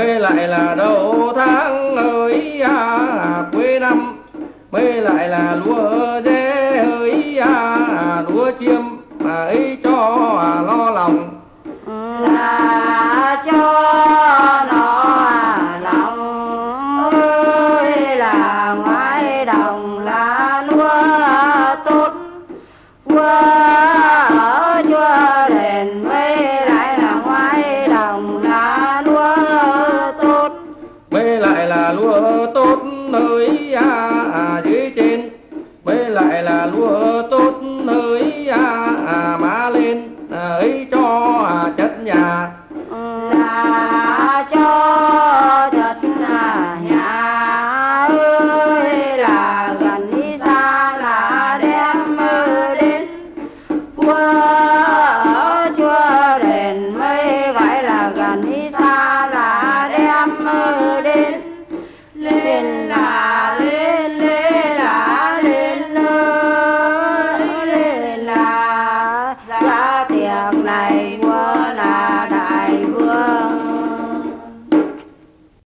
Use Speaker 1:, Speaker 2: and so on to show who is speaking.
Speaker 1: mới lại là đầu tháng ơi à, quê năm mới lại là lúa dê ơi à, lúa chiêm à, ấy cho à, lo lòng
Speaker 2: à.
Speaker 1: nơi à, à, dưới trên. Với lại là lúa tốt nơi.